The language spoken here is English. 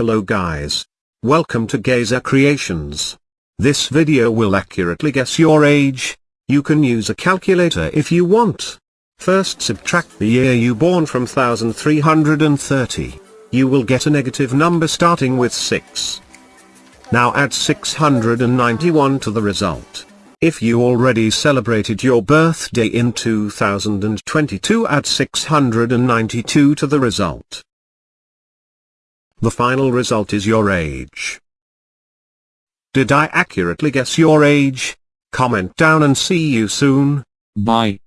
Hello guys. Welcome to Gazer Creations. This video will accurately guess your age. You can use a calculator if you want. First subtract the year you born from 1330. You will get a negative number starting with 6. Now add 691 to the result. If you already celebrated your birthday in 2022 add 692 to the result. The final result is your age. Did I accurately guess your age? Comment down and see you soon. Bye.